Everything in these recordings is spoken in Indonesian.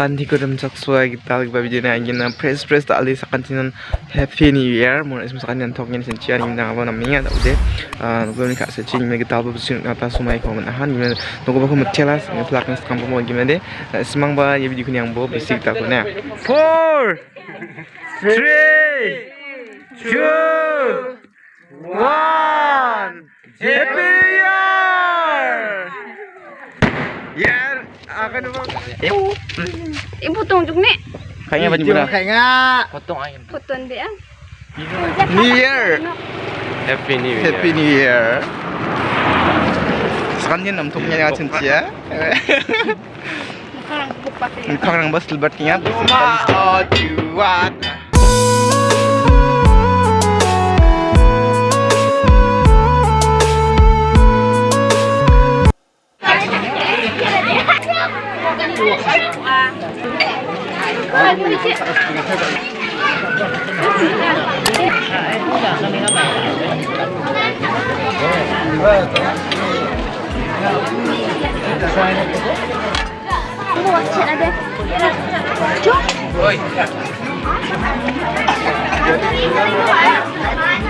Kanti ko rin saksuwa kita lagi babi dina angin na press press tak ali sakan sinan Happy New Year. Mo ismo sakan yan tok yan sin chia ning na na minga tak de nugo ni kak se ching me kita ba sin ngata sumai ko man han gimana? Nugo ba ko mutela ngi plak ngi skam mo gimana de? Semang ba ye video kunyang bo bisi kita ko na 4 3 2 1 Happy Year! Year akan apa Ibu tunjuk nih Kayaknya banyak benar. Kayaknya Potong ayam. fotoan dia. New Year. Happy New Year. Happy New Year. Sekarang cincia. Sekarang buka ya. Kau orang bos lebat ingat. Oh, juat. Buat cek ada. Cuk. Oi. Oh,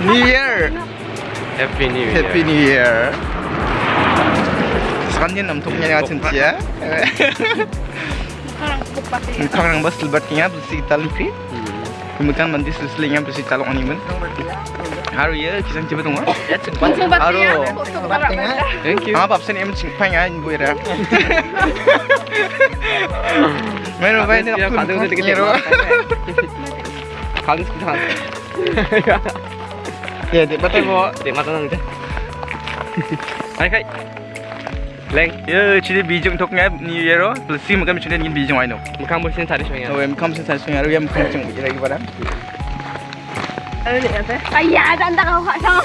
New Year. Happy New Year. Happy New Year. Sekarang dia nampak punya dengan cincia. Sekarang buka ya. Kau orang bos lebat ingat bersih kita lupa. Kemudian mandi seselingnya bersih calon animen. Haru ya, kisah coba tunggu. Aduh. ya. Thank you. Apa absen em cing pang ay bu ira. Meron ba ini Siya, aku kadang udah dikit ngiro. ya. Kali sekitar. Ya, di batay mo. Di mata nang dyan. Ay kay. Leng, Ya, chili bijong tok nga New Year oh. Plus sim kami chili ngin bijong ay no. mukhang mo sin tadi siya. Oh, em kam sa sa sungaru yam kam chang bu ira gibara. Ayah, ada anda kau kak sama.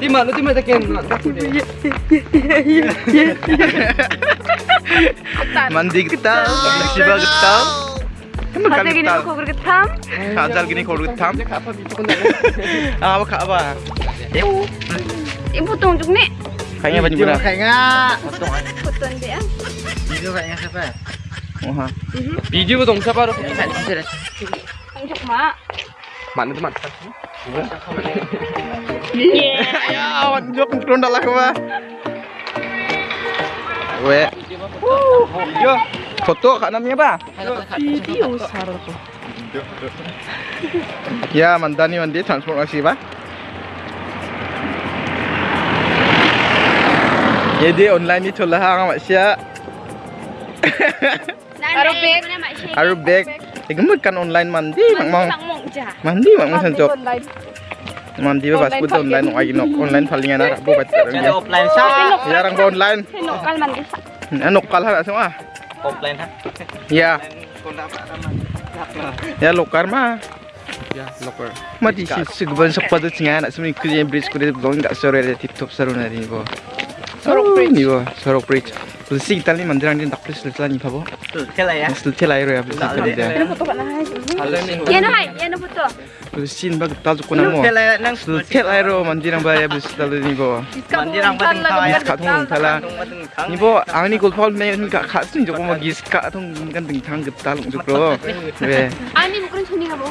Di mana di mana takin? Mandi kita, siba kita. Kamu kan Hati gini kita. aku bergetam. Kajal gini kau rutam. Ah, apa apa? Ibu tunjuk nih Kayaknya banyak Video benar. kayaknya fotoan dia. Video kayaknya siapa ha. Video mo dong sa paro. Tunjuk mak. Mana teman? Ya, awan jok lah. Yo, foto kak namanya apa? Video Ya, mandani mandi transportasi ba? Jadi online ni cholah ang masya. Arabik. Arabik. Igemut kan online mandi mak mau. Mandi mak mau sanjok. Online. Mandi ba pas puto online ng ayinok. Online palingan na bo bat. offline sa Ya rang ba online. Sinokal man isa. Ano kal ha semua? komplain ha. Ya. Apa? Ya lokar mah. Ya lokar. Mati sih segban tu cengah nak semua ikut yang oh, bridge kuda belum tak sore ada tip top seru nari ni boh. Sorok bridge ni boh. Sorok bridge. Kau sih kita ni mandiran ni tak perlu selitlah ni papa. Selitlah ya. Selitlah ya. Selitlah ya. Ya nak foto kat lah. Ya nak. Ya nak foto. Tulsi kita dia. Ano foto ka na hay? Yan hay, yan ang foto. Tulsi ba tal ko na mo. Kaya nang Tulsi lai ro mandirang ba ya tulsi tal ni bo. Mandirang ba ting tawa ya? Ka thong thala. Ni bo angni gol phol me ka kha sin jok mo gis ka thong kan ding thang git tal jok ro. Be. Ani bukan suni ka ba?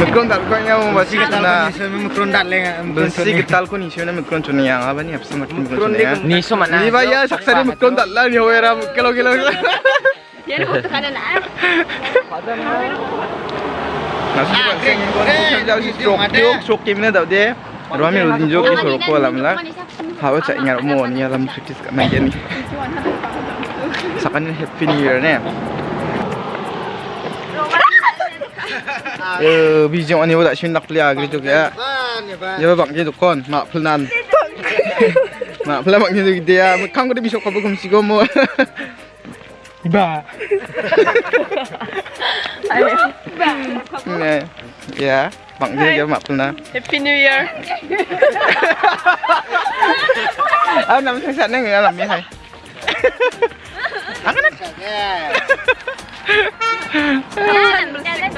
Mikron dal ko nya mo basi na. Mikron dat leng Bensi gital ko ni shona mikron chuni yang apa ni apsa mat mikron. Ni so mana? Ni ba ya saksari mikron dal la ni hoera kilo kilo. Kon ko. Hawa mo ni alam practice ka na yan. Sa kanin happy new year. Eh, ani shin gri juk ya. Ya ba bang je dukon ma phulnan. Ma phula bang je dia bisok. Iba. Nè, dạ, bạn đi cho luôn nè. Happy New Year. À, nằm sang sẵn người làm gì thầy? Ăn cái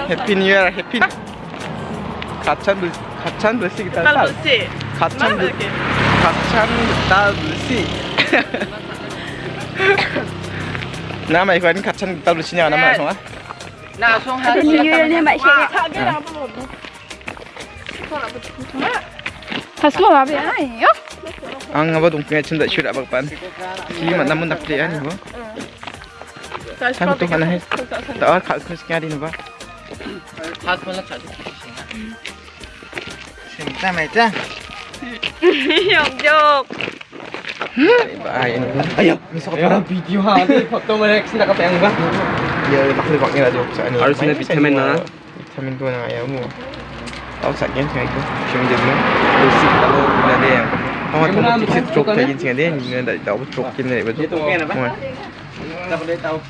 Happy New Year, Happy. 가찬 불 가찬 불씨 기타 살. Lucy. 가찬 불 가찬 Nam mày quên cắt chân tao được xin nhờ nam mày xong á. Nào xong hả? Tình yêu lên mày xe. Thật sự là bị ai nhỉ? Anh ngắm vào đúng cái chân đã chưa đã bạc bán. Khi mà nam muốn đặt tiền anh hả? Sao tôi còn này Tao khát cứ xin đi nữa. Khát muốn là khát. Xin ta mày chứ. Nhộng. Ni. Ayo, misal kau orang video ha, ni foto mereka sini nak apa yang ba? Ya, tak boleh pakai radio sa ni. Harus sini vitamin na. Vitamin tu na ayaw mo. Tahu sakit kan itu. Cuma dia dulu. Besi kalau bila dia yang Oh, tahu sikit stroke kayak gini dia, ni dah tahu stroke ni betul.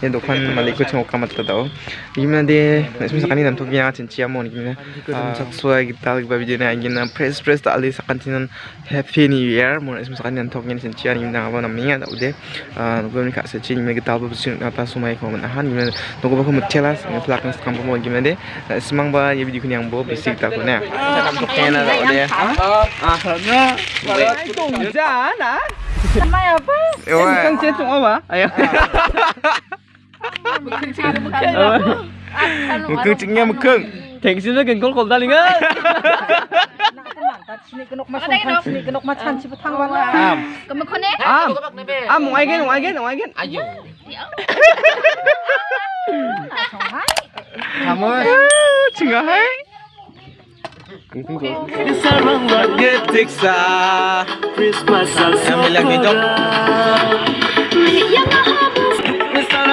ये दुकान मालिक को चौका मत बताओ gimana deh semisal kani nam togi yang cinci amo ni gimana sesuai kita lagi babi dia yang gimana press press tak alih sakan cinan happy new year mau semisal kani nam togi yang cinci yang gimana apa namanya tak udah gue ni kak secing gimana kita apa bersih apa sumai kau menahan gimana tunggu baku mutiara ngeplak nges kampung mau gimana deh semang ba ya video yang bo bersih kita punya kita toknya na tak udah Sama ya apa? Ewa. Dia cuma apa? Ayo. Mekeng nya mekeng. Thanks juga gengkol kol daling ah. Sini kenok mas, sini kenok mas, sini petang banget. Am, kemakone? Am, am, mau agen, mau agen, mau agen. Ayo. Kamu, cingah hai. Sarang lagi tiksa, Christmas em sama lagi gì Yang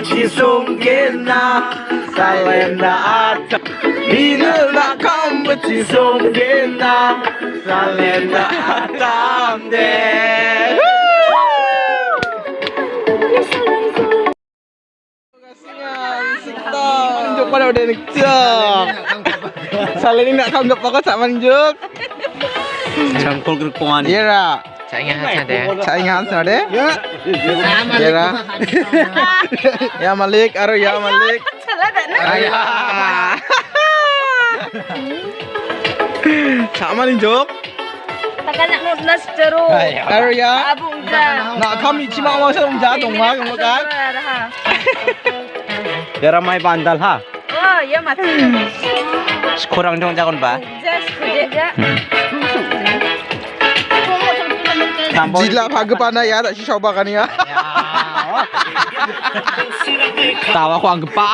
Songena Salenda atam Ina nakambachi songena Salenda atamde Manjuk pada udah nekcok. Salah ni nak kanggap apa sak manjuk. Cangkul kerkongan Iya ra. Saingan ada. Saingan sana deh. Ya. Iya ra. Ya Malik, aro ya Malik. Nunas ceru. Aro ya. Abung ja. Nak kami cima mau dong kamu kan. Ya ramai bandal ha Oh, ya mati. Kurang dong Just kerja. Jila bhaga pana ya tak si coba kan ya. Tawa ko ang gepa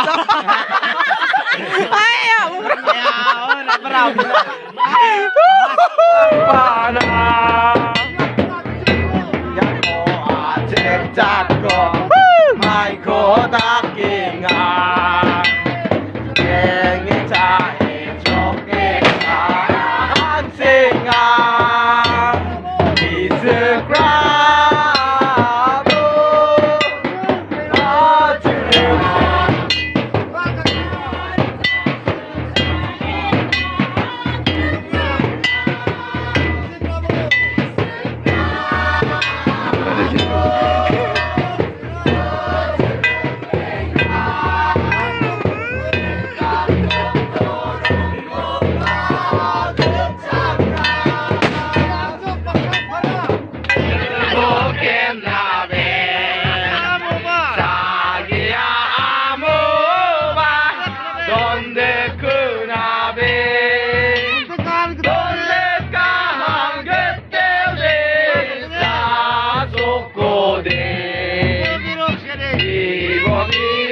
Pana. Ya ko acek jatko. Swami.